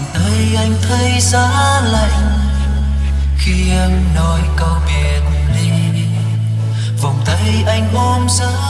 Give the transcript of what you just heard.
bàn tay anh thấy giá lạnh. Khi em nói câu biệt ly, vòng tay anh ôm giữ